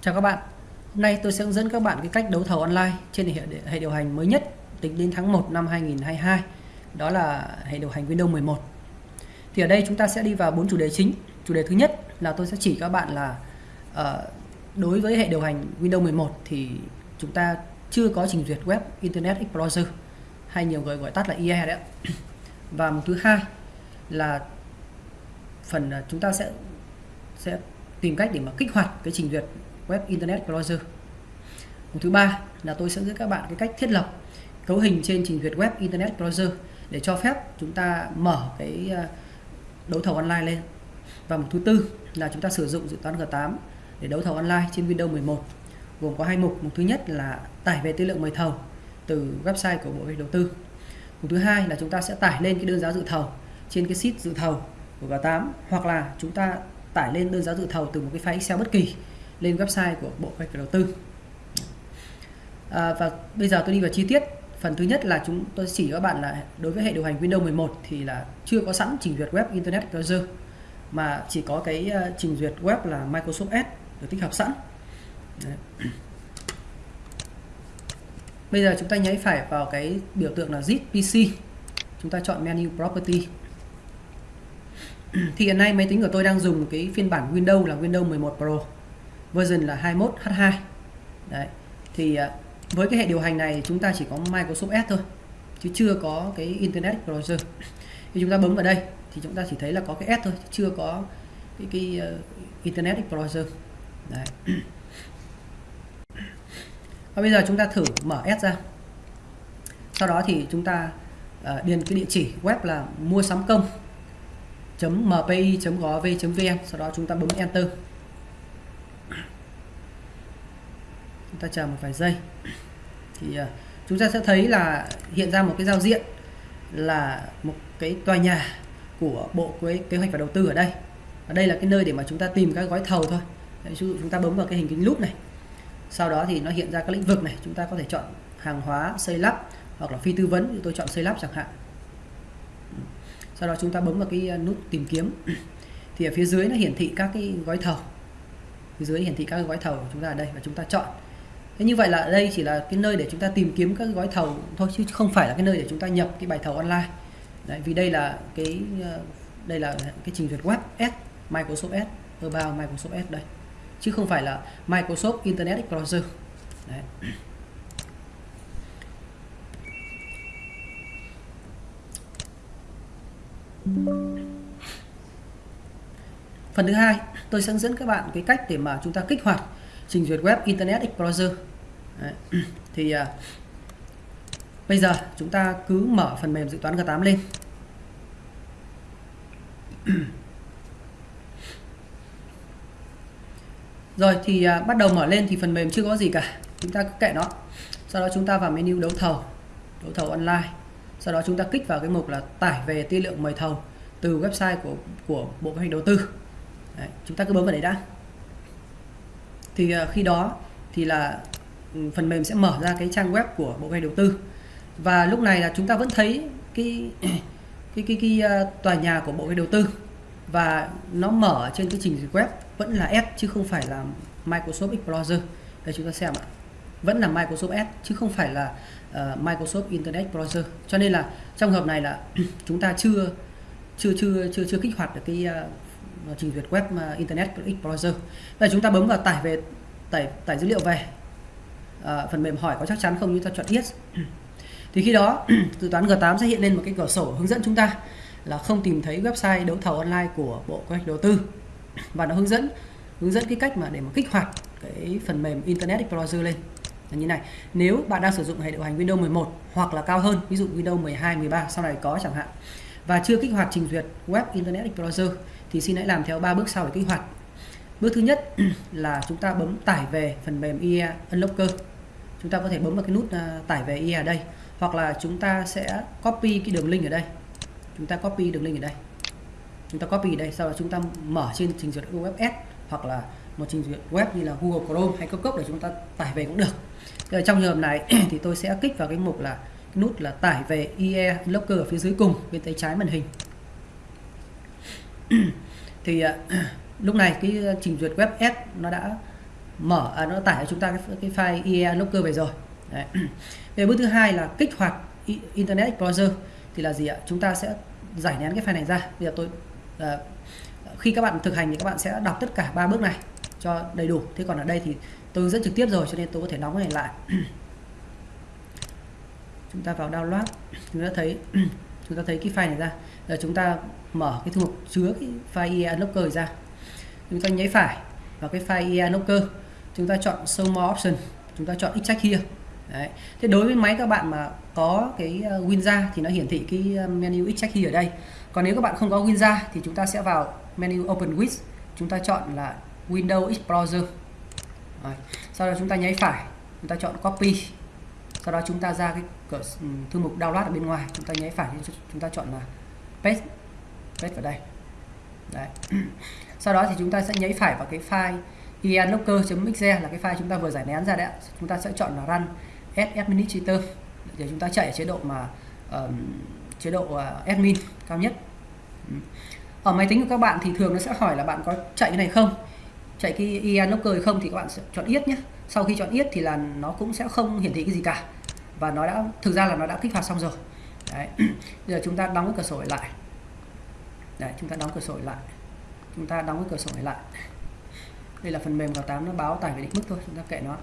Chào các bạn. Hôm nay tôi sẽ hướng dẫn các bạn cái cách đấu thầu online trên hệ, hệ điều hành mới nhất tính đến tháng 1 năm 2022. Đó là hệ điều hành Windows 11. Thì ở đây chúng ta sẽ đi vào bốn chủ đề chính. Chủ đề thứ nhất là tôi sẽ chỉ các bạn là uh, đối với hệ điều hành Windows 11 thì chúng ta chưa có trình duyệt web Internet Explorer hay nhiều người gọi tắt là IE đấy. Và một thứ hai là phần à, chúng ta sẽ sẽ tìm cách để mà kích hoạt cái trình duyệt web Internet browser Mục thứ ba là tôi sẽ dẫn các bạn cái cách thiết lập cấu hình trên trình duyệt web Internet browser để cho phép chúng ta mở cái ờ, đấu thầu online lên. Và một thứ tư là chúng ta sử dụng dự toán G8 để đấu thầu online trên Windows 11 gồm có hai mục. mục thứ nhất là tải về tư lượng mời thầu từ website của Bộ Kế Đầu tư. Mục thứ hai là chúng ta sẽ tải lên cái đơn giá dự thầu trên cái sheet dự thầu của G8 hoặc là chúng ta tải lên đơn giá dự thầu từ một cái file Excel bất kỳ lên website của Bộ Kế hoạch Đầu tư. À, và bây giờ tôi đi vào chi tiết. Phần thứ nhất là chúng tôi chỉ các bạn là đối với hệ điều hành Windows 11 thì là chưa có sẵn trình duyệt web Internet Explorer mà chỉ có cái uh, trình duyệt web là Microsoft Edge được tích hợp sẵn. Đấy. Bây giờ chúng ta nháy phải vào cái biểu tượng là zip PC. Chúng ta chọn menu property thì hiện nay máy tính của tôi đang dùng cái phiên bản Windows là Windows 11 Pro version là 21H2 đấy thì à, với cái hệ điều hành này chúng ta chỉ có Microsoft s thôi chứ chưa có cái Internet Explorer. Khi chúng ta bấm vào đây thì chúng ta chỉ thấy là có cái s thôi chưa có cái, cái uh, Internet Explorer. Đấy. Và bây giờ chúng ta thử mở s ra. Sau đó thì chúng ta uh, điền cái địa chỉ web là mua sắm công mpi.gov.vn sau đó chúng ta bấm enter. Chúng ta chờ một vài giây. Thì uh, chúng ta sẽ thấy là hiện ra một cái giao diện là một cái tòa nhà của bộ kế, kế hoạch và đầu tư ở đây. Ở đây là cái nơi để mà chúng ta tìm các gói thầu thôi. Ví dụ chúng ta bấm vào cái hình kính lúp này. Sau đó thì nó hiện ra các lĩnh vực này. Chúng ta có thể chọn hàng hóa xây lắp hoặc là phi tư vấn. Thì tôi chọn xây lắp chẳng hạn. Sau đó chúng ta bấm vào cái à, nút tìm kiếm. Thì ở phía dưới nó hiển thị các cái gói thầu. Phía dưới hiển thị các cái gói thầu của chúng ta ở đây và chúng ta chọn thế như vậy là đây chỉ là cái nơi để chúng ta tìm kiếm các gói thầu thôi chứ không phải là cái nơi để chúng ta nhập cái bài thầu online. Đấy, vì đây là cái ờ, đây là cái trình duyệt web S Microsoft S about Microsoft S đây. Chứ không phải là Microsoft Internet Explorer. Đấy. Phần thứ hai, tôi sẽ hướng dẫn các bạn cái cách để mà chúng ta kích hoạt trình duyệt web Internet Explorer. Đấy. Thì à, bây giờ chúng ta cứ mở phần mềm dự toán G8 lên. Rồi thì à, bắt đầu mở lên thì phần mềm chưa có gì cả. Chúng ta cứ kệ nó. Sau đó chúng ta vào menu đấu thầu, đấu thầu online sau đó chúng ta kích vào cái mục là tải về tư lượng mời thầu từ website của của bộ kế hoạch đầu tư đấy, chúng ta cứ bấm vào đấy đã thì ờ, khi đó thì là ừ, phần mềm sẽ mở ra cái trang web của bộ ngành đầu tư. Và lúc này là chúng ta vẫn thấy cái cái cái, cái ờ, tòa nhà của bộ ngành đầu tư. Và nó mở trên cái trình duyệt web vẫn là S chứ không phải là Microsoft Explorer. Đây chúng ta xem ạ. Vẫn là Microsoft Edge chứ không phải là uh, Microsoft Internet Explorer. Cho nên là trong hợp này là chúng ta chưa chưa chưa chưa chưa kích hoạt được cái uh, trình duyệt web mà Internet Explorer bây chúng ta bấm vào tải về tải tải dữ liệu về. À, phần mềm hỏi có chắc chắn không? Như ta chọn yes. Thì khi đó dự toán G8 sẽ hiện lên một cái cửa sổ hướng dẫn chúng ta là không tìm thấy website đấu thầu online của bộ kế hoạch đầu tư. Và nó hướng dẫn hướng dẫn cái cách mà để mà kích hoạt cái phần mềm Internet Explorer lên. Là như này nếu bạn đang sử dụng hệ điều hành Windows 11 hoặc là cao hơn ví dụ Windows 12 13 sau này có chẳng hạn và chưa kích hoạt trình duyệt web Internet Explorer thì xin hãy làm theo ba bước sau để kích hoạt. Bước thứ nhất là chúng ta bấm tải về phần mềm IE Unlocker. Chúng ta có thể bấm vào cái nút à, tải về IE ở đây, hoặc là chúng ta sẽ copy cái đường link ở đây. Chúng ta copy đường link ở đây. Chúng ta copy ở đây, sau đó chúng ta mở trên trình duyệt web S hoặc là một trình duyệt web như là Google Chrome hay Cốc Cốc để chúng ta tải về cũng được. Rồi trong trường hợp này thì tôi sẽ kích vào cái mục là, cái nút là tải về IE Locker ở phía dưới cùng bên tay trái màn hình. thì à, lúc này cái à, trình duyệt web S nó đã mở à, nó tải cho chúng ta cái, cái file IE Locker về rồi. Đấy. về bước thứ hai là kích hoạt Internet Explorer thì là gì ạ? Chúng ta sẽ giải nén cái file này ra. Bây giờ tôi à, khi các bạn thực hành thì các bạn sẽ đọc tất cả ba bước này cho đầy đủ. Thế còn ở đây thì tôi hướng dẫn trực tiếp rồi cho nên tôi có thể đóng cái này lại. Chúng ta vào download. Chúng ta thấy chúng ta thấy cái file này ra. Giờ chúng ta mở cái thư mục chứa cái file Unlocker ra chúng ta nháy phải vào cái file Unlocker chúng ta chọn show more option chúng ta chọn extract here Đấy. Thế đối với máy các bạn mà có cái ờ, Winra thì nó hiển thị cái ờ, menu extract here ở đây. Còn nếu các bạn không có Winra thì chúng ta sẽ vào menu Open with, chúng ta chọn là Windows Explorer. Đấy. Sau đó chúng ta nháy phải, chúng ta chọn copy. Sau đó chúng ta ra cái cửa ừ, thư mục download ở bên ngoài, chúng ta nháy phải chúng ta chọn là paste paste vào đây. Đấy. Sau đó thì chúng ta sẽ nhấy phải vào cái file ianlocker.exe là cái file chúng ta vừa giải nén ra đấy Chúng ta sẽ chọn là run as administrator để chúng ta chạy ở chế độ mà um, chế độ uh, admin cao nhất. Ừ. Ở máy tính của các bạn thì thường nó sẽ hỏi là bạn có chạy cái này không? Chạy cái ianlocker không thì các bạn sẽ chọn yết nhé. Sau khi chọn yết thì là nó cũng sẽ không hiển thị cái gì cả. Và nó đã thực ra là nó đã kích hoạt xong rồi. Đấy. Bây giờ chúng ta đóng cái cửa sổ lại. Đấy, chúng ta đóng cửa sổ lại. Chúng ta đóng cái cửa sổ này lại. Đây là phần mềm vào 8 nó báo tải về định mức thôi chúng ta kệ nó.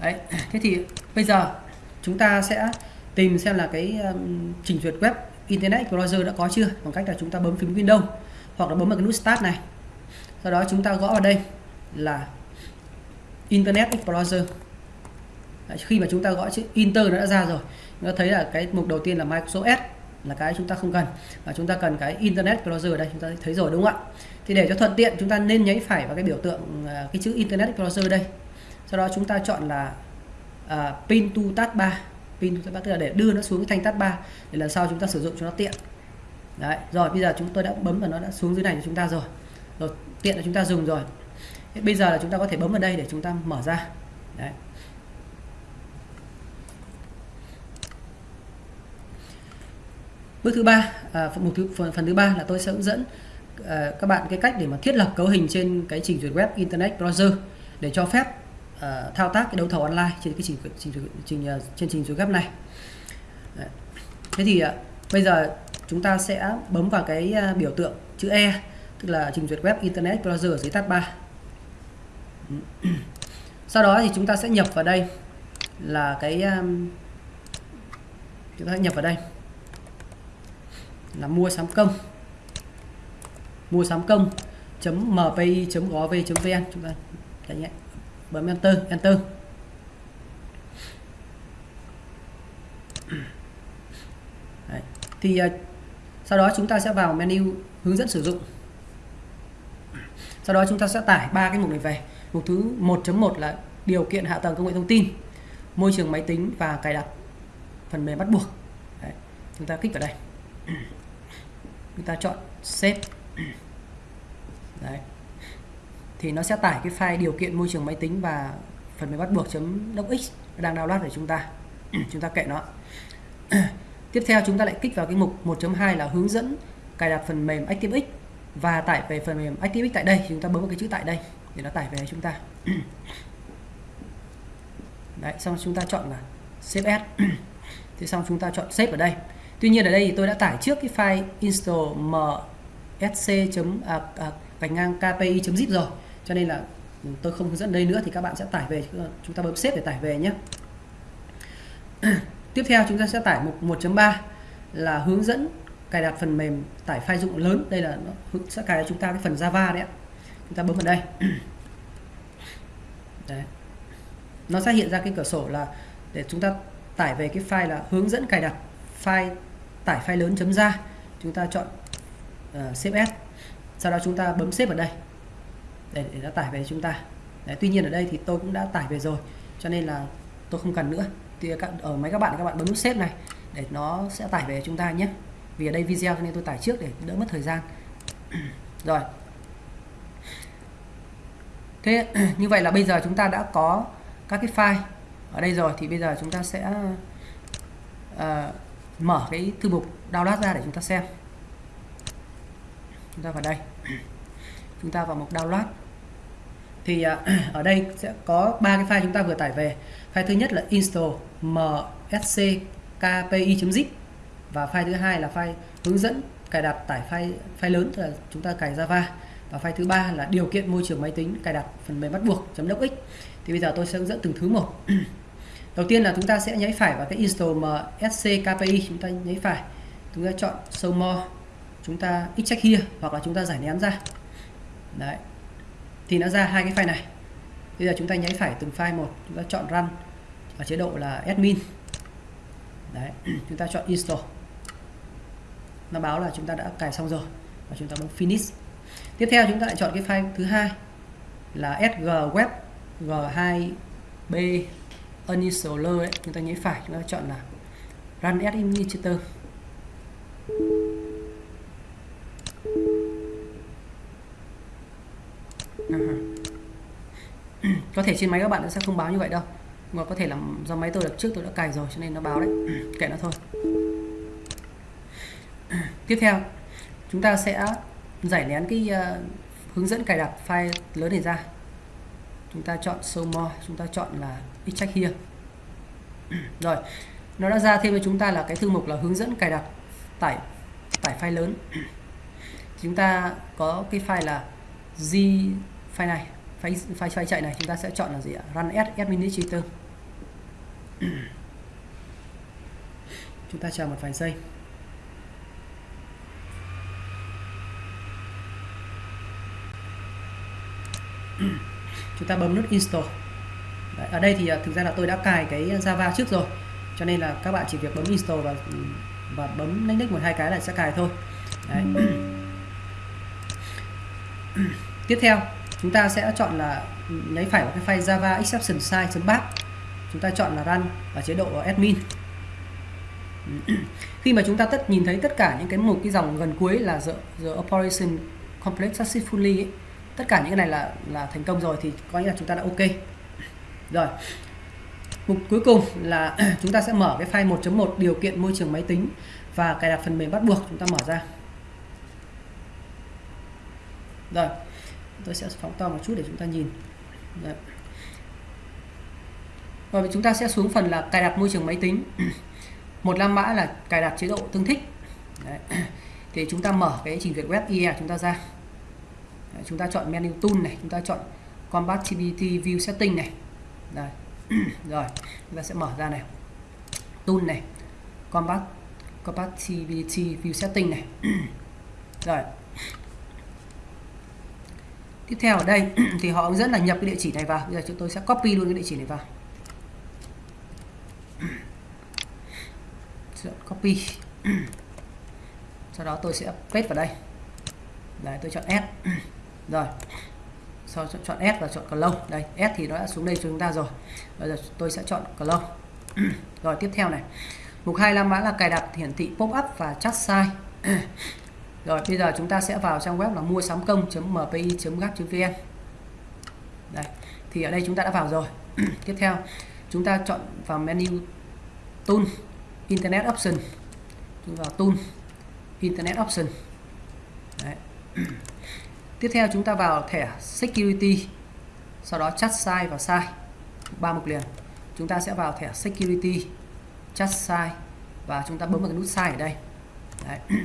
Đấy thế thì bây giờ chúng ta sẽ tìm xem là cái um, trình duyệt web Internet Explorer đã có chưa bằng cách là chúng ta bấm phím Windows hoặc là bấm vào cái nút Start này. Sau đó chúng ta gõ vào đây là Internet Explorer. Đấy, khi mà chúng ta gõ chữ Inter nó đã ra rồi chúng ta thấy là cái mục đầu tiên là Microsoft S là cái chúng ta không cần và chúng ta cần cái Internet browser đây chúng ta thấy rồi đúng không ạ thì để cho thuận tiện chúng ta nên nháy phải vào cái biểu tượng cái chữ Internet browser đây sau đó chúng ta chọn là uh, pin to tab 3 pin to tab 3 tức là để đưa nó xuống cái thanh tab 3 để lần sau chúng ta sử dụng cho nó tiện đấy rồi bây giờ chúng tôi đã bấm và nó đã xuống dưới này cho chúng ta rồi rồi tiện là chúng ta dùng rồi Thế bây giờ là chúng ta có thể bấm vào đây để chúng ta mở ra đấy bước thứ ba à, một thứ phần, phần thứ ba là tôi sẽ hướng dẫn à, các bạn cái cách để mà thiết lập cấu hình trên cái trình duyệt web internet browser để cho phép à, thao tác cái đấu thầu online trên cái trình trình, trình, à, trên trình duyệt web này. Đấy. thế thì à, bây giờ chúng ta sẽ bấm vào cái à, biểu tượng chữ E tức là trình duyệt web internet browser ở dưới tab 3 sau đó thì chúng ta sẽ nhập vào đây là cái um, chúng ta nhập vào đây là mua sắm công. Mua sắm công mpi gov vn, chúng ta đánh nhé bấm enter enter. Đấy. thì à, sau đó chúng ta sẽ vào menu hướng dẫn sử dụng. Sau đó chúng ta sẽ tải ba cái mục này về. Mục thứ 1.1 là điều kiện hạ tầng công nghệ thông tin, môi trường máy tính và cài đặt phần mềm bắt buộc. Đấy. chúng ta kích vào đây chúng ta chọn save. Đấy. Thì nó sẽ tải cái file điều kiện môi trường máy tính và phần mềm bắt buộc .docx đang download để chúng ta chúng ta kệ nó. Tiếp theo chúng ta lại kích vào cái mục 1.2 là hướng dẫn cài đặt phần mềm ActiveX và tải về phần mềm ActiveX tại đây. Chúng ta bấm vào cái chữ tại đây để nó tải về chúng ta. Đấy, xong chúng ta chọn là save as. Thì xong chúng ta chọn save ở đây. Tuy nhiên ở đây thì tôi đã tải trước cái file install msc à, à, gạch ngang kpi.zip rồi. Cho nên là tôi không hướng dẫn đây nữa thì các bạn sẽ tải về chúng ta bấm xếp để tải về nhé. Tiếp theo chúng ta sẽ tải mục 1.3 là hướng dẫn cài đặt phần mềm tải file dụng lớn. Đây là nó sẽ cài cho chúng ta cái phần Java đấy ạ. Chúng ta bấm vào đây. Đấy. nó sẽ hiện ra cái cửa sổ là để chúng ta tải về cái file là hướng dẫn cài đặt file tải file lớn chấm ra. Chúng ta chọn uh, save as. Sau đó chúng ta bấm save ở đây. Để, để nó tải về chúng ta. Đấy, tuy nhiên ở đây thì tôi cũng đã tải về rồi cho nên là tôi không cần nữa. Thì các, ở máy các bạn các bạn bấm nút save này để nó sẽ tải về chúng ta nhé. Vì ở đây video nên tôi tải trước để đỡ mất thời gian. Rồi. Thế như vậy là bây giờ chúng ta đã có các cái file ở đây rồi thì bây giờ chúng ta sẽ uh, mở cái thư mục download ra để chúng ta xem. Chúng ta vào đây. Chúng ta vào mục download. Thì à, ở đây sẽ có ba cái file chúng ta vừa tải về. File thứ nhất là install msckpi.zip và file thứ hai là file hướng dẫn cài đặt tải file file lớn là chúng ta cài Java. Và file thứ ba là điều kiện môi trường máy tính cài đặt phần mềm bắt buộc .docx thì bây giờ tôi sẽ hướng dẫn từng thứ một. đầu tiên là chúng ta sẽ nháy phải vào cái install msckpi chúng ta nháy phải. Chúng ta chọn show more. Chúng ta extract here hoặc là chúng ta giải nén ra. Đấy. Thì nó ra hai cái file này. Bây giờ chúng ta nháy phải từng file một. Chúng ta chọn run ở chế độ là admin. Đấy. Chúng ta chọn install. Nó báo là chúng ta đã cài xong rồi và chúng ta bấm finish. Tiếp theo chúng ta lại chọn cái file thứ hai là sg web g2b uninstaller ấy. chúng ta nhấn phải chúng ta chọn là run as administrator có thể trên máy các bạn nó sẽ không báo như vậy đâu mà có thể là do máy tôi đặt trước tôi đã cài rồi cho nên nó báo đấy. Kệ nó thôi. Tiếp theo chúng ta sẽ giải nén cái uh, hướng dẫn cài đặt file lớn này ra. Chúng ta chọn show more chúng ta chọn là extract here. Rồi nó đã ra thêm với chúng ta là cái thư mục là hướng dẫn cài đặt tải tải file lớn. Chúng ta có cái file là g file này file, file, file chạy này chúng ta sẽ chọn là gì ạ? Run as administrator. Chúng ta chờ một vài giây. Chúng ta bấm nút install. Đấy, ở đây thì à, thực ra là tôi đã cài cái Java trước rồi cho nên là các bạn chỉ việc bấm install và ừ, và bấm next một hai cái là sẽ cài thôi. Đấy. tiếp theo chúng ta sẽ chọn là nháy phải vào cái file java exception size.bat chúng ta chọn là run ở chế độ admin. Khi mà chúng ta tất nhìn thấy tất cả những cái một cái dòng gần cuối là the, the operation complex successfully ấy, tất cả những cái này là là thành công rồi thì có nghĩa là chúng ta đã ok rồi. Mục cuối cùng là chúng ta sẽ mở cái file 1.1 điều kiện môi trường máy tính và cài đặt phần mềm bắt buộc chúng ta mở ra. Rồi. Tôi sẽ phóng to một chút để chúng ta nhìn. Đấy. rồi chúng ta sẽ xuống phần là cài đặt môi trường máy tính. Một năm mã là cài đặt chế độ tương thích. Đấy. thì chúng ta mở cái trình duyệt web IE chúng ta ra. Đấy, chúng ta chọn menu tool này chúng ta chọn compatibility view setting này. Đây. rồi, chúng ta sẽ mở ra này. Tool này. Combat compatibility view setting này. Rồi. Tiếp theo ở đây, thì họ hướng dẫn là nhập cái địa chỉ này vào. Bây giờ chúng tôi sẽ copy luôn cái địa chỉ này vào. Copy. Sau đó tôi sẽ paste vào đây. Đấy, tôi chọn S rồi sau chọn S và chọn close đây, S thì nó đã xuống đây cho chúng ta rồi. Bây giờ tôi sẽ chọn close rồi, tiếp theo này. Mục hai la mã là cài đặt hiển thị pop up và chat size rồi, bây giờ chúng ta sẽ vào trang web là mua sắm công.mpi.gap.vn đây, thì ở đây chúng ta đã vào rồi. Tiếp theo, chúng ta chọn vào menu tool, internet option. Chúng vào tool, internet option. Đấy tiếp theo chúng ta vào thẻ security, sau đó chắt size và size ba mục liền. Chúng ta sẽ vào thẻ security chắt size và chúng ta bấm vào cái nút size ở đây. Đấy.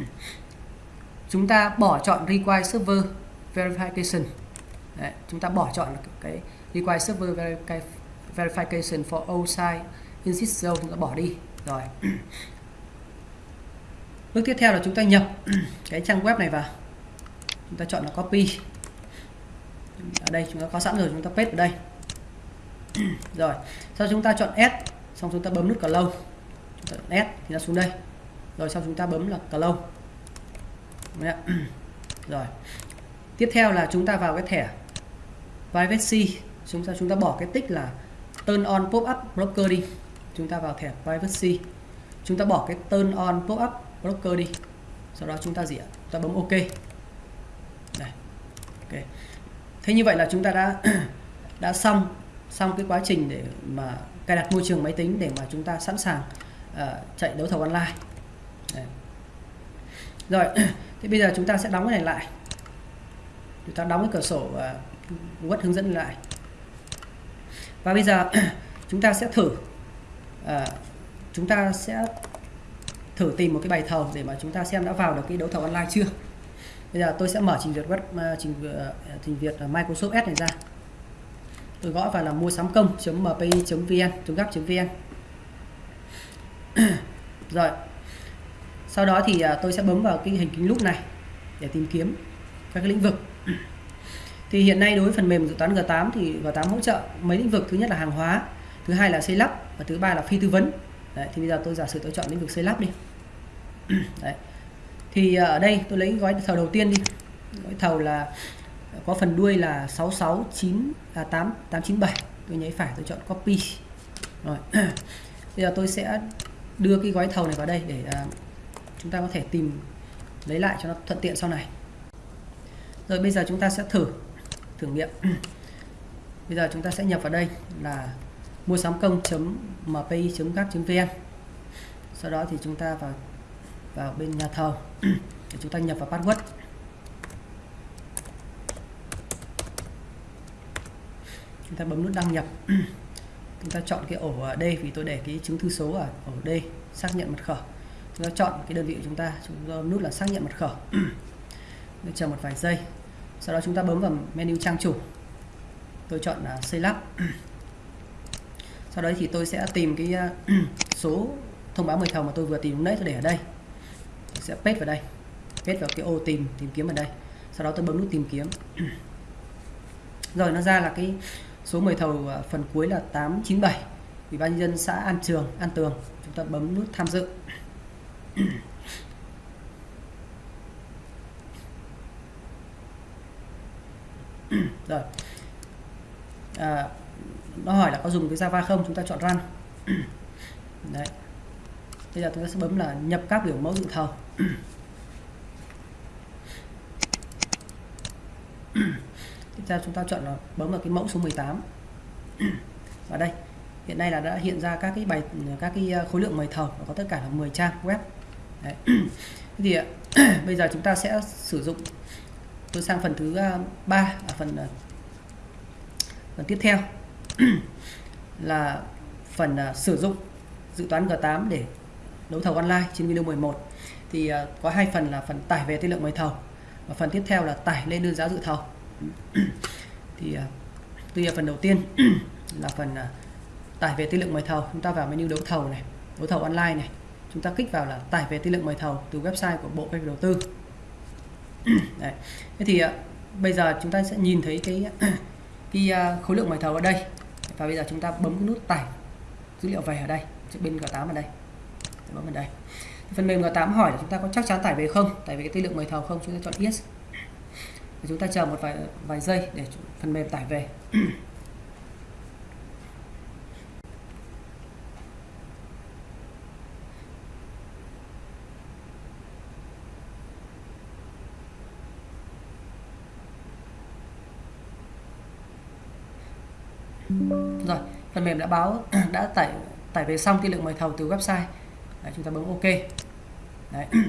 chúng ta bỏ chọn require server verification. Đấy. chúng ta bỏ chọn cái require server verification for all site insist zone, chúng ta bỏ đi. Rồi. Bước tiếp theo là chúng ta nhập cái trang web này vào chúng ta chọn là copy. Ở đây chúng ta có sẵn rồi, chúng ta paste ở đây. Rồi, sau chúng ta chọn S, xong chúng ta bấm nút close S thì nó xuống đây. Rồi, sau chúng ta bấm là close rồi. Tiếp theo là chúng ta vào cái thẻ privacy. Chúng ta chúng ta bỏ cái tích là turn on pop up blocker đi. Chúng ta vào thẻ privacy. Chúng ta bỏ cái turn on pop up blocker đi. Sau đó chúng ta gì ạ? Chúng ta bấm ok ok. Thế như vậy là chúng ta đã đã xong xong cái quá trình để mà cài đặt môi trường máy tính để mà chúng ta sẵn sàng uh, chạy đấu thầu online. Đấy. rồi thì bây giờ chúng ta sẽ đóng cái này lại. Chúng ta đóng cái cửa sổ uh, Google hướng dẫn lại. Và bây giờ chúng ta sẽ thử à, chúng ta sẽ thử tìm một cái bài thầu để mà chúng ta xem đã vào được cái đấu thầu online chưa bây giờ tôi sẽ mở trình duyệt web à, trình à, trình duyệt à, Microsoft Edge này ra. Tôi gõ vào là mua sắm công.mpi.vn gap.vn rồi. Sau đó thì tôi sẽ bấm vào cái hình kính lúp này để tìm kiếm các cái lĩnh vực. Thì hiện nay đối với phần mềm dự toán G8 thì G8 hỗ trợ mấy lĩnh vực. Thứ nhất là hàng hóa thứ hai là xây lắp và thứ ba là phi tư vấn. Đấy, thì bây giờ tôi giả sử tôi chọn lĩnh vực xây lắp đi. Đấy thì ờ, ở đây tôi lấy gói thầu đầu tiên đi. Gói thầu là ờ, có phần đuôi là 669 à 8 897 tôi nháy phải tôi chọn copy. Rồi. Bây giờ tôi sẽ đưa cái gói thầu này vào đây để uh, chúng ta có thể tìm lấy lại cho nó thuận tiện sau này. Rồi bây giờ chúng ta sẽ thử thử nghiệm. Bây giờ chúng ta sẽ nhập vào đây là mua sắm công.mpi.gap.vn sau đó thì chúng ta vào vào bên nhà thầu để chúng ta nhập vào password. Chúng ta bấm nút đăng nhập. Chúng ta chọn cái ổ ở đây, vì tôi để cái chứng thư số ở ổ D xác nhận mật khẩu. Chúng ta chọn cái đơn vị của chúng ta chúng ta nút là xác nhận mật khẩu. Chờ một vài giây. Sau đó chúng ta bấm vào menu trang chủ. Tôi chọn là xây lắp. Sau đấy thì tôi sẽ tìm cái à, số thông báo mời thầu mà tôi vừa tìm lúc nãy, tôi để ở đây tôi sẽ paste vào đây. Paste vào cái ô tìm tìm kiếm ở đây. Sau đó tôi bấm nút tìm kiếm. Rồi nó ra là cái số mời thầu phần cuối là 897 ủy ban nhân dân xã An Trường An Tường. Chúng ta bấm nút tham dự. Rồi. À, nó hỏi là có dùng cái Java không? Chúng ta chọn run. Đấy bây giờ chúng ta sẽ bấm là nhập các biểu mẫu dự thầu. Tiếp theo chúng ta chọn là bấm vào cái mẫu số 18 và đây hiện nay là đã hiện ra các cái bài các cái à, khối lượng mời thầu có tất cả là 10 trang web. Đấy. thì bây giờ chúng ta sẽ sử dụng tôi sang phần thứ à, ba ở phần à, phần tiếp theo. Là phần uh, sử dụng dự toán G8 để đấu thầu online trên video 11 thì ờ, có hai phần là phần tải về tư lượng mời thầu và phần tiếp theo là tải lên đơn giá dự thầu. Thì ờ, tuy là phần đầu tiên là phần ờ, tải về tư lượng mời thầu, chúng ta vào menu đấu thầu này, đấu thầu online này. Chúng ta kích vào là tải về tư lượng mời thầu từ website của bộ kế hoạch đầu tư. Đấy. thế thì bây giờ chúng ta sẽ nhìn thấy cái cái khối lượng mời thầu ở đây. Và bây giờ chúng ta bấm cái nút tải dữ liệu về ở đây bên G8 ở đây. Dạ vâng, bấm vào đây. Phần mềm G8 hỏi là chúng ta có chắc chắn tải về không? Tải về cái tư lượng mời thầu không? Chúng ta chọn yes. Và chúng ta chờ một vài vài giây để phần mềm tải về. Rồi, phần mềm đã báo, đã tải tải về xong tư lượng mời thầu từ website. Đấy, chúng ta bấm ok. Đấy.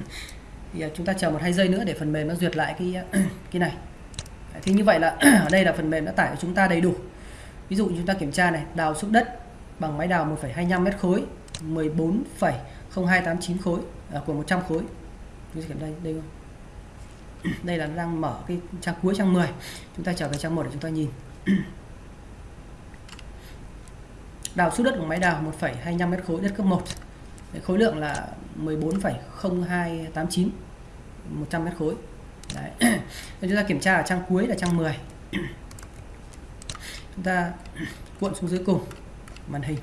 thì à, chúng ta chờ một hai giây nữa để phần mềm nó duyệt lại cái à, cái này. Đấy, thì như vậy là ở đây là phần mềm đã tải của chúng ta đầy đủ. Ví dụ chúng ta kiểm tra này đào xúc đất bằng máy đào 1,25 mét khối 14,0289 khối à, của 100 khối. Chúng ta kiểm đây đây không? Đây là đang mở cái trang cuối trang 10 chúng ta trở về trang 1 để chúng ta nhìn. Đào xúc đất của máy đào 1,25 mét khối đất cấp 1 khối lượng là 14,0289 100 mét khối. Đấy. chúng ta kiểm tra ở trang cuối là trang 10 chúng ta cuộn xuống dưới cùng. Màn hình.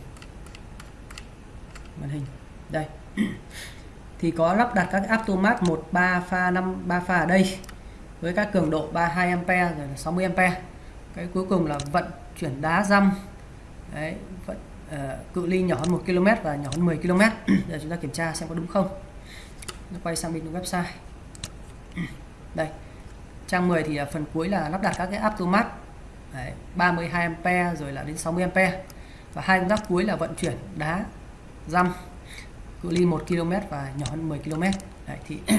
Màn hình. Đây. Thì có lắp đặt các Aptomat 13 pha 5 3 pha ở đây với các cường độ 32 ampe rồi là 60 ampe cái cuối cùng là vận chuyển đá răm. Đấy, vận, uh, cự ly nhỏ hơn 1 km và nhỏ hơn 10 km. Giờ chúng ta kiểm tra xem có đúng không. Nó quay sang bên website. Đây trang 10 thì à, phần cuối là lắp đặt các cái Aptomat Đấy, 32 ampe rồi là đến 60 ampe và hai công tác cuối là vận chuyển đá răm cự ly 1 km và nhỏ hơn 10 km. Đấy, thì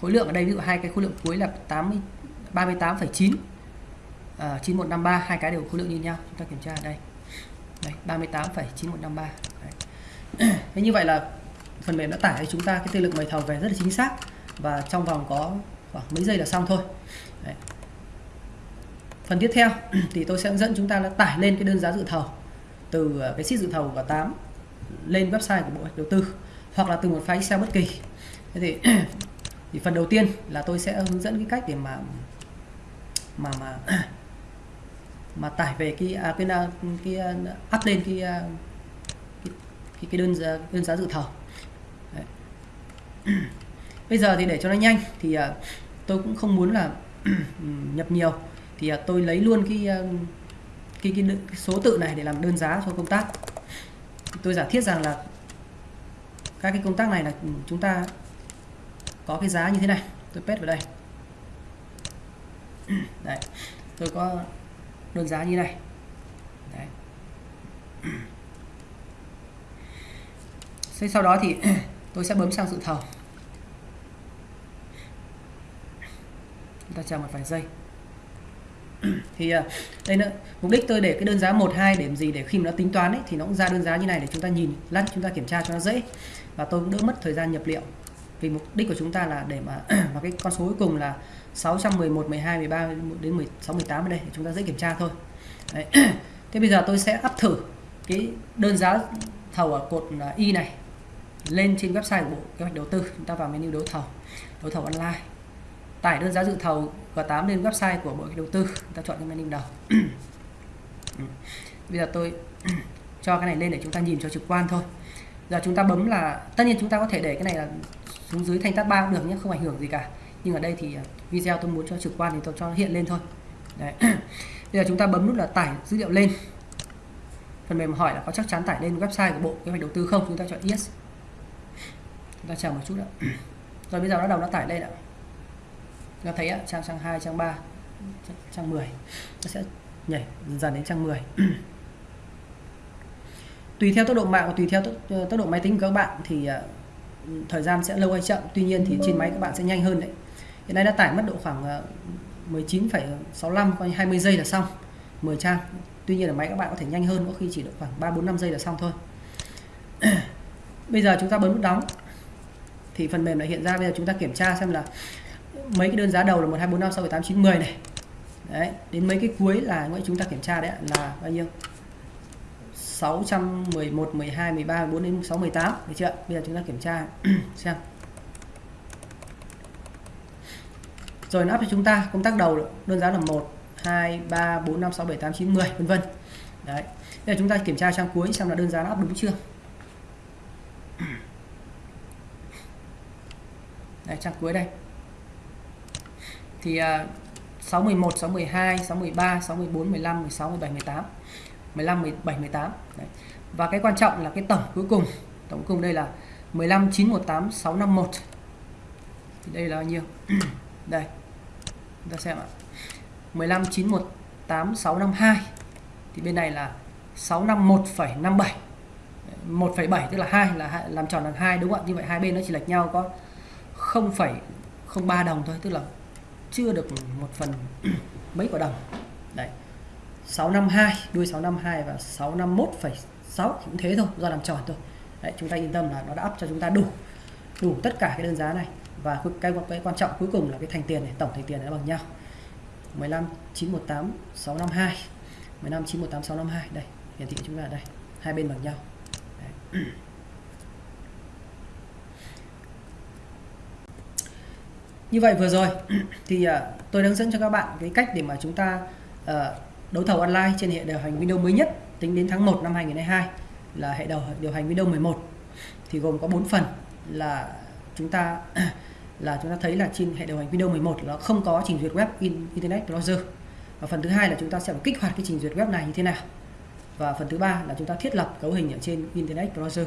khối lượng ở đây ví dụ hai cái khối lượng cuối là 80 38,9 à, 9153 hai cái đều khối lượng như nhau. Chúng ta kiểm tra ở đây đây 38,9153 thế như vậy là phần mềm đã tải cho chúng ta cái tiên lực mời thầu về rất là chính xác và trong vòng có khoảng mấy giây là xong thôi. Đấy. phần tiếp theo thì tôi sẽ hướng dẫn chúng ta là tải lên cái đơn giá dự thầu từ ờ, cái sheet dự thầu của 8 lên website của bộ đầu tư hoặc là từ một file Excel bất kỳ. Thế thì thì phần đầu tiên là tôi sẽ hướng dẫn cái cách để mà mà mà mà tải về cái à, à cái, cái, cái up lên cái, à, cái cái, cái đơn giá đơn giá dự thầu Đấy. bây giờ thì để cho nó nhanh thì à, tôi cũng không muốn là nhập nhiều. Thì à, tôi lấy luôn cái, cái, cái cái số tự này để làm đơn giá cho công tác. Tôi giả thiết rằng là các cái công tác này là ừ, chúng ta có cái giá như thế này. Tôi paste vào đây. Đấy. Tôi có đơn giá như này. Đấy. Thế sau đó thì tôi sẽ bấm sang dự thầu. Chúng ta chờ một vài giây. Thì à, đây nữa. Mục đích tôi để cái đơn giá 1 2 để làm gì để khi mà nó tính toán ấy, thì nó cũng ra đơn giá như này để chúng ta nhìn, lát chúng ta kiểm tra cho nó dễ. Và tôi cũng đỡ mất thời gian nhập liệu vì mục đích của chúng ta là để mà mà cái con số cuối cùng là 611 12 13 đến 16 18 ở đây, để chúng ta dễ kiểm tra thôi. Đấy. thế bây giờ tôi sẽ áp thử cái đơn giá thầu ở cột à, y này lên trên website của bộ kế hoạch đầu tư. Chúng ta vào menu đấu thầu đấu thầu online. Tải đơn giá dự thầu G8 lên website của bộ kế hoạch đầu tư. Chúng ta chọn cái menu đầu. Bây giờ tôi cho cái này lên để chúng ta nhìn cho trực quan thôi. Giờ chúng ta bấm là, tất nhiên chúng ta có thể để cái này là xuống dưới thanh tab 3 cũng được nhé không ảnh hưởng gì cả. Nhưng ở đây thì à, video tôi muốn cho trực quan thì tôi cho nó hiện lên thôi. Đấy. bây giờ chúng ta bấm nút là tải dữ liệu lên. Phần mềm hỏi là có chắc chắn tải lên website của bộ kế hoạch đầu tư không? Chúng ta chọn yes. Chúng ta chờ một chút ạ. Rồi bây giờ nó đầu nó tải lên ạ. Chúng ta thấy ạ trang trang 2 trang 3 trang 10 nó sẽ nhảy dần đến trang 10 tùy theo tốc độ mạng và tùy theo tốc, ờ, tốc độ máy tính của các bạn thì à, thời gian sẽ lâu hay chậm. Tuy nhiên thì trên máy các bạn sẽ nhanh hơn đấy. Hiện nay đã tải mất độ khoảng ờ, 19,65 coi 20 giây là xong. 10 trang. Tuy nhiên ở máy các bạn có thể nhanh hơn có khi chỉ được khoảng 3 4 5 giây là xong thôi. Bây giờ chúng ta bấm nút đóng. Thì phần mềm lại hiện ra bây giờ chúng ta kiểm tra xem là mấy cái đơn giá đầu là 1 2 4 5 6 7 8 9 10 này. Đấy đến mấy cái cuối là chúng ta kiểm tra đấy là bao nhiêu? 611 12 13 14 đến 6 18 được chưa? Bây giờ chúng ta kiểm tra. Xem. Rồi nó áp cho chúng ta. Công tác đầu đơn giá là 1 2 3 4 5 6 7 8 9 10 vân vân. Đấy. Bây giờ chúng ta kiểm tra trang cuối xem là đơn giá nó áp đúng chưa? Đây trang cuối đây. Thì uh, 611 612 613 614 15 16 17 18 15 17 18 Đấy. và cái quan trọng là cái tổng cuối cùng tổng cùng đây là 15 918 651 thì đây là bao nhiêu? Đây. Chúng ta xem ạ. 15 918 652 thì bên này là 651,57 1,7 tức là 2 là làm tròn bằng 2 đúng không ạ? Như vậy hai bên nó chỉ lệch nhau có 0,03 đồng thôi tức là chưa được một phần mấy quả đồng. Đấy. 652 đuôi 652 và 651,6 cũng thế thôi do làm tròn thôi. Đấy, chúng ta yên tâm là nó đã up cho chúng ta đủ đủ tất cả cái đơn giá này. Và cái, cái quan trọng cuối cùng là cái thành tiền này tổng thành tiền nó bằng nhau. 15 918 652 15 918 652 đây hiển thị chúng ta ở đây hai bên bằng nhau. Đấy. như vậy vừa rồi thì uh, tôi hướng dẫn cho các bạn cái cách để mà chúng ta uh, đấu thầu online trên hệ điều hành Windows mới nhất tính đến tháng 1 năm 2022 là hệ điều điều hành Windows 11 thì gồm có 4 phần là chúng ta là chúng ta thấy là trên hệ điều hành Windows 11 nó không có trình duyệt web in, Internet Browser. Và phần thứ hai là chúng ta sẽ phải kích hoạt cái trình duyệt web này như thế nào. Và phần thứ ba là chúng ta thiết lập cấu hình ở trên Internet Browser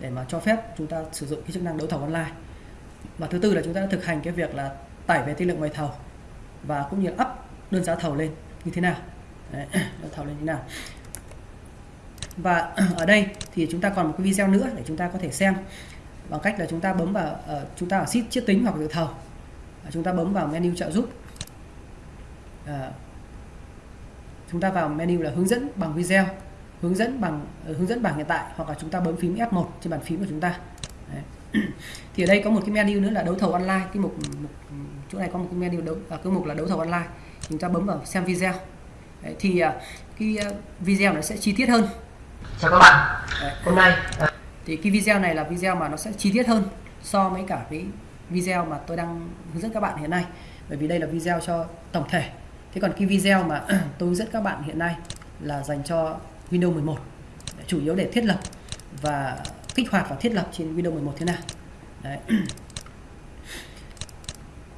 để mà cho phép chúng ta sử dụng cái chức năng đấu thầu online. Và thứ tư là chúng ta đã thực hành cái việc là tải về tiên lượng mời thầu và cũng như up đơn giá thầu lên như thế nào. Đấy, thầu lên như nào? Và ở đây thì chúng ta còn một cái video nữa để chúng ta có thể xem. Bằng cách là chúng ta bấm vào uh, chúng ta ở sheet chiết tính hoặc dự thầu. Uh, chúng ta bấm vào menu trợ giúp. Uh, chúng ta vào menu là hướng dẫn bằng video hướng dẫn bằng uh, hướng dẫn bảng hiện tại hoặc là chúng ta bấm phím F1 trên bàn phím của chúng ta. Đấy. thì ở đây có một cái menu nữa là đấu thầu online. Cái mục, mục chỗ này có một cái menu đấu à, cái mục là đấu thầu online. Chúng ta bấm vào xem video. Đấy, thì uh, cái uh, video nó sẽ chi tiết hơn. Chào các bạn. Đấy. hôm nay uh... thì cái video này là video mà nó sẽ chi tiết hơn so với cả cái video mà tôi đang hướng dẫn các bạn hiện nay. Bởi vì đây là video cho tổng thể. Thế còn cái video mà tôi hướng dẫn các bạn hiện nay là dành cho Windows 11 chủ yếu để thiết lập và kích hoạt và thiết lập trên Windows 11 thế nào. Đấy.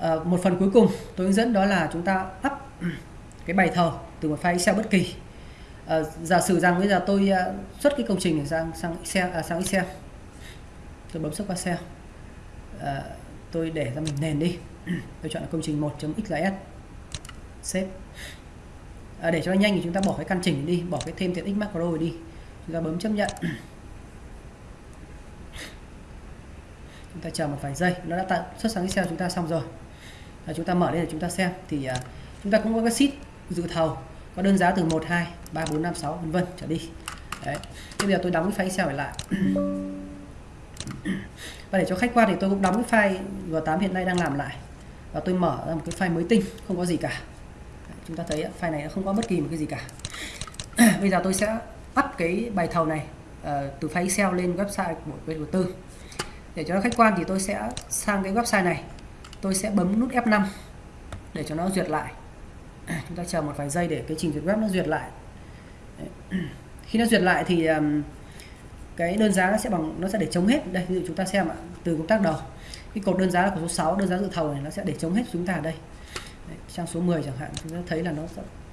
À, một phần cuối cùng tôi hướng dẫn đó là chúng ta up cái bài thầu từ một file Excel bất kỳ. À, giả sử rằng bây giờ tôi ờ, xuất cái công trình này sang sang Excel à, sang Excel. Tôi bấm xuất qua Excel. À, tôi để ra mình nền đi. Tôi chọn là công trình 1.xls save. À, để cho nó nhanh thì chúng ta bỏ cái căn chỉnh đi bỏ cái thêm tiện ích macro đi. Chúng ta bấm chấp nhận. Chúng ta chờ một vài giây. Nó đã tạo xuất sáng Excel chúng ta xong rồi. À, chúng ta mở lên để chúng ta xem. Thì à, chúng ta cũng có cái sheet dự thầu có đơn giá từ 1 2 3 4 5 6 vân vân trở đi. Đấy. Thế bây giờ tôi đóng cái file Excel này lại. Và để cho khách quan thì tôi cũng đóng cái file G8 hiện nay đang làm lại. Và tôi mở ra một cái file mới tinh không có gì cả. Chúng ta thấy file này nó không có bất kỳ một cái gì cả. Bây giờ tôi sẽ up cái bài thầu này uh, từ file Excel lên website của bên đầu tư. Để cho nó khách quan thì tôi sẽ sang cái website này. Tôi sẽ bấm nút F5 để cho nó duyệt lại. À, chúng ta chờ một vài giây để cái trình duyệt web nó duyệt lại. Khi nó duyệt lại thì um, cái đơn giá nó sẽ bằng nó sẽ để chống hết. Đây ví dụ chúng ta xem ạ từ công tác đầu. Cái cột đơn giá là của số 6 đơn giá dự thầu này nó sẽ để chống hết chúng ta ở đây. Đấy, trang số 10 chẳng hạn chúng ta thấy là nó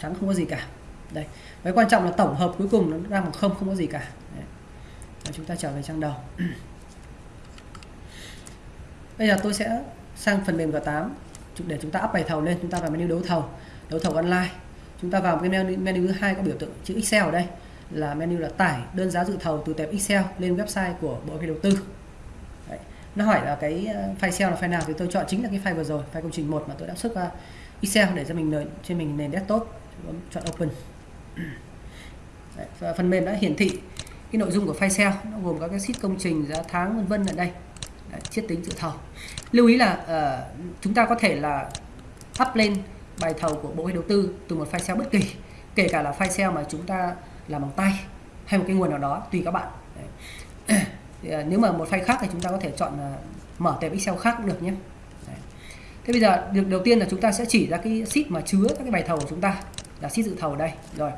trắng không có gì cả. Đây cái quan trọng là tổng hợp cuối cùng nó đang bằng không không có gì cả. Đấy. chúng ta trở về trang đầu. Bây giờ tôi sẽ sang phần mềm G8 để chúng ta up bài thầu lên chúng ta vào menu đấu thầu đấu thầu online. Chúng ta vào cái menu, menu thứ hai có biểu tượng chữ Excel ở đây. Là menu là tải đơn giá dự thầu từ tệp Excel lên website của bộ kế đầu tư. Đấy. nó hỏi là cái ờ, file Excel là file nào thì tôi chọn chính là cái file vừa rồi file công trình 1 mà tôi đã xuất ra Excel để cho mình nền, trên mình nền desktop. Chọn open. Đấy. và phần mềm đã hiển thị cái nội dung của file Excel nó gồm các cái sheet công trình giá tháng vân vân ở đây. Đấy, chiết tính dự thầu. Lưu ý là uh, chúng ta có thể là up lên bài thầu của bộ đầu tư từ một file Excel bất kỳ kể cả là file Excel mà chúng ta làm bằng tay hay một cái nguồn nào đó tùy các bạn. Đấy. Thì, à, nếu mà một file khác thì chúng ta có thể chọn à, mở tệp Excel khác cũng được nhé. Đấy. thế bây giờ việc đầu tiên là chúng ta sẽ chỉ ra cái sheet mà chứa các cái bài thầu của chúng ta là sheet dự thầu ở đây. Rồi.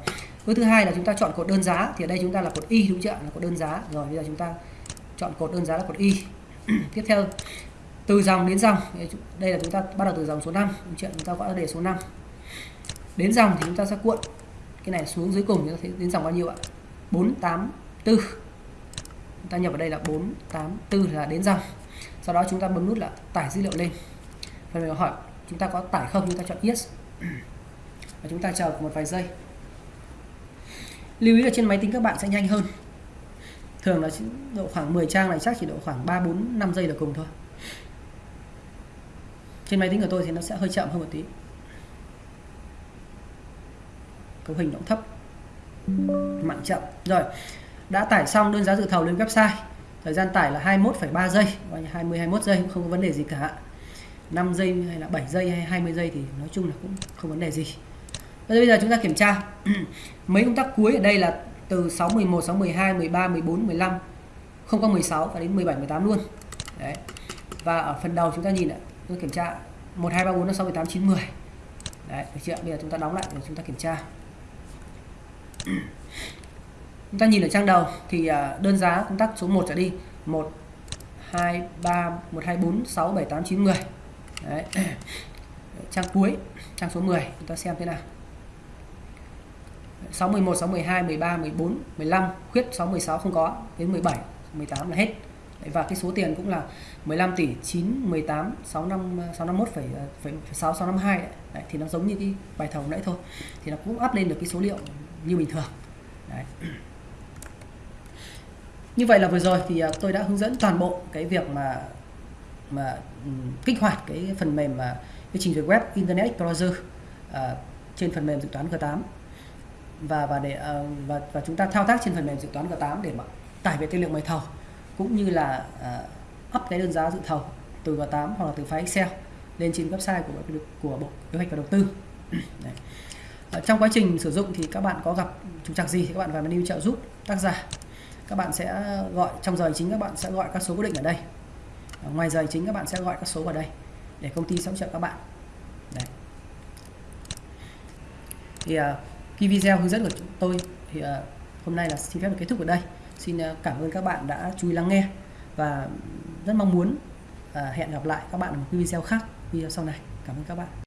Bước thứ hai là chúng ta chọn cột đơn giá thì ở đây chúng ta là cột y đúng chưa là cột đơn giá. Rồi bây giờ chúng ta chọn cột đơn giá là cột y. Tiếp theo từ dòng đến dòng. Đây là chúng ta bắt đầu từ dòng số 5 chuyện chúng ta gọi là đề số 5 đến dòng thì chúng ta sẽ cuộn. Cái này xuống dưới cùng chúng ta thấy đến dòng bao nhiêu ạ? 484 chúng ta nhập vào đây là 484 là đến dòng. Sau đó chúng ta bấm nút là tải dữ liệu lên. Phần mềm hỏi, chúng ta có tải không? Chúng ta chọn yes. Và chúng ta chờ một vài giây. Lưu ý là trên máy tính các bạn sẽ nhanh hơn. Thường là độ khoảng 10 trang này, chắc chỉ độ khoảng 3 4 5 giây là cùng thôi trên máy tính của tôi thì nó sẽ hơi chậm hơn một tí. Cấu hình nó thấp. Mạnh chậm. Rồi đã tải xong đơn giá dự thầu lên website. Thời gian tải là 21,3 giây. 20 21 giây cũng không có vấn đề gì cả. 5 giây hay là 7 giây hay 20 giây thì nói chung là cũng không vấn đề gì. Bây giờ chúng ta kiểm tra. Mấy công tác cuối ở đây là từ 6 11 6 12 13 14 15 không có 16 và đến 17 18 luôn. Đấy. Và ở phần đầu chúng ta nhìn ạ tôi kiểm tra. 1 2 3 4 5 6 7 8 9 10 đấy, được chưa? Bây giờ chúng ta đóng lại để chúng ta kiểm tra. Chúng ta nhìn ở trang đầu thì à, đơn giá công tắc số 1 trở đi. 1 2 3 1 2 4 6 7 8 9 10 đấy. Trang cuối, trang số 10 chúng ta xem thế nào. 6 11 6 12 13 14 15 khuyết 6 16 không có, đến 17 18 là hết và cái số tiền cũng là 15 tỷ 9 18 65 651 phẩy, ờ, 6 652 đấy. đấy thì nó giống như cái bài thầu nãy thôi thì nó cũng up lên được cái số liệu như bình thường đấy. như vậy là vừa rồi thì ờ, tôi đã hướng dẫn toàn bộ cái việc mà mà ừ, kích hoạt cái phần mềm mà cái trình duyệt web Internet Explorer uh, trên phần mềm dự toán G8 và và để uh, và và chúng ta thao tác trên phần mềm dự toán G8 để mà tải về tư liệu mời thầu cũng như là uh, up cái đơn giá dự thầu từ G8 hoặc là từ file Excel lên trên website của của Bộ Kế hoạch và Đầu tư. Đấy. Ở trong quá trình sử dụng thì các bạn có gặp trục trặc gì thì các bạn vào menu trợ giúp tác giả. Các bạn sẽ gọi trong giờ chính các bạn sẽ gọi các số cố định ở đây. Ở ngoài giờ chính các bạn sẽ gọi các số vào đây để công ty sẽ hỗ trợ các bạn. Đấy. Thì uh, cái video hướng dẫn của chúng tôi thì uh, hôm nay là xin phép được kết thúc ở đây. Xin ờ, cảm ơn các bạn đã chú ý lắng nghe và rất mong muốn ờ, hẹn gặp lại các bạn ở một video khác, video sau này. Cảm ơn các bạn.